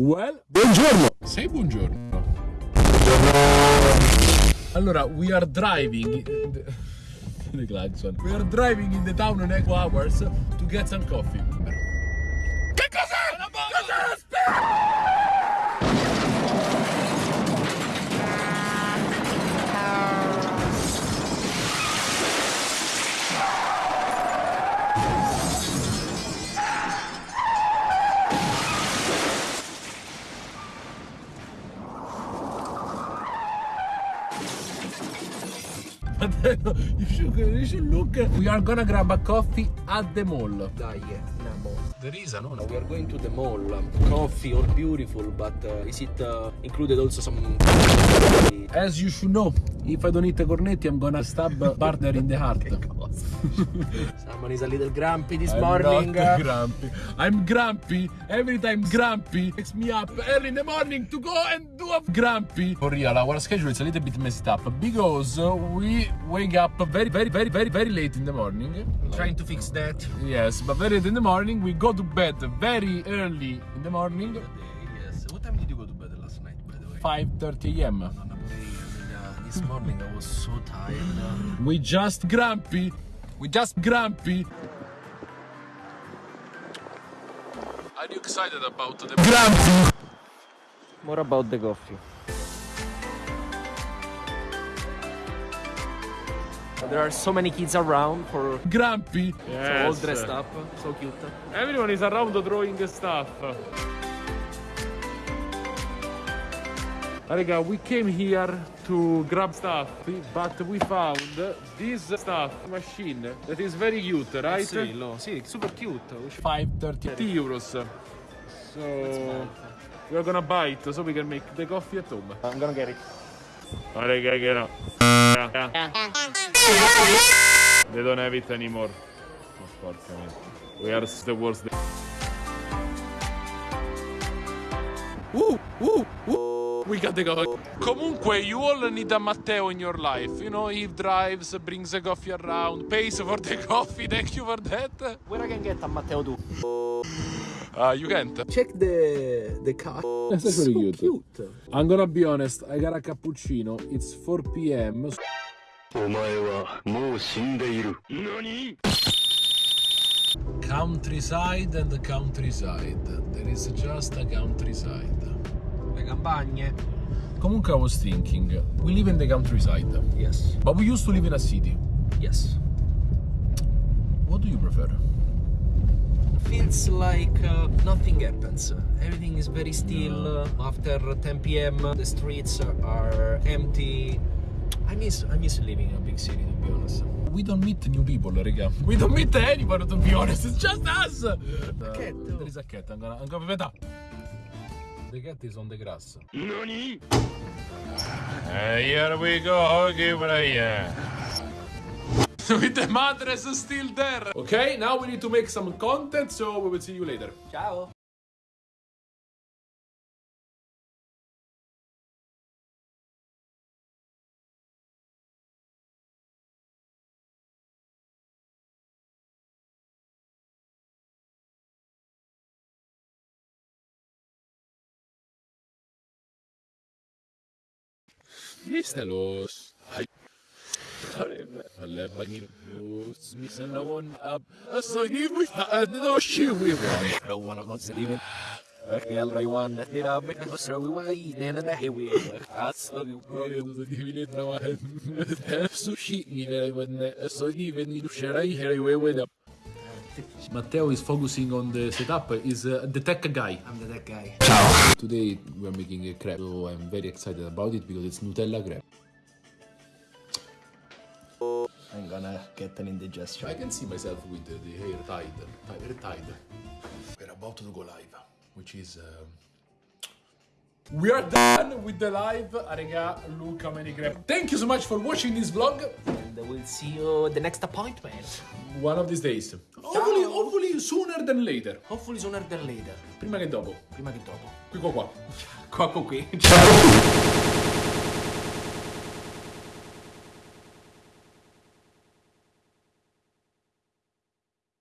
Well, Buongiorno. say buongiorno. Allora, we are driving. Eh, the klaxon. We are driving in the town on Eco Hours to get some coffee. Che cos'è? Una bomba! Fratello, you should, look. We are gonna grab a coffee at the mall. Dai, andiamo. There is a no, We are going to the mall. Coffee, all beautiful, but uh, is it uh, included also some... As you should know, if I don't eat the cornetti, I'm gonna stab partner in the heart. Someone is a little grumpy this I'm morning. not grumpy. I'm grumpy. Every time grumpy wakes me up early in the morning to go and do a grumpy. For real, our schedule is a little bit messed up because we wake up very, very, very, very, very late in the morning. Trying to fix that. Yes, but very late in the morning. We go to bed very early in the morning, Yes. What time did you go to bed last night, by the way? 5:30 a.m. No, no, pure uh, this morning I was so tired. uh, We just grumpy. We just grumpy. Are you excited about the grumpy? More about the coffee. There are so many kids around for Grumpy. so all dressed up, so cute. Everyone is around drawing stuff. Raga, we came here to grab stuff, but we found this stuff machine that is very cute, right? Sì, lo, sì, super cute. 530 euros. So we are gonna buy it so we can make the coffee at home. I'm gonna get it. Ma raga che no. They don't have it anymore. Oh, porca miseria. We are the worst. Uh, uh, uh. We got the coffee. Comunque, you all need a Matteo in your life. You know, he drives, brings the coffee around, pays for the coffee. Thank you for that. Where I can get a Matteo too? Uh, you can't. Check the the car. That's actually so cute. cute. I'm gonna be honest, I got a cappuccino. It's 4 p.m. お前はもう死んでいる。何 Countryside and countryside. There is just a countryside. Le campagne. Comunque, I was thinking, we live in the countryside, Yes. but we used to live in a city. Yes. What do you prefer? Feels like uh, nothing happens. Everything is very still. After 10 p.m., the streets are empty. I miss I miss living in a big city to be honest. We don't meet new people, raga. We don't meet anyone, to be honest. It's just us. Uh, cat. there is a cat. I'm gonna, I'm gonna wait up. The cat is on the grass. 何 Uh, here we go, okay, Brian. With the mattress still there. Okay, now we need to make some content, so we will see you later. Ciao. 店の、はい。اليابانيين يسمون الصينيين يتعدوا الشيوي ولا يا الريوان Matteo is focusing on the setup. Is uh, the tech guy. I'm the tech guy. Ciao! Today we are making a crepe, so I'm very excited about it because it's Nutella crepe. I'm gonna get an indigestion. I can see myself with the, the hair tied, tied, hair tied. We're about to go live, which is. um we are done with the live. Arega, look how many crepe. Thank you so much for watching this vlog. We'll see you at the next appointment. One of these days. Hopefully, hopefully sooner than later. Hopefully sooner than later. Prima che dopo. Prima che dopo. Qui qua qua. Qua qui. Ciao.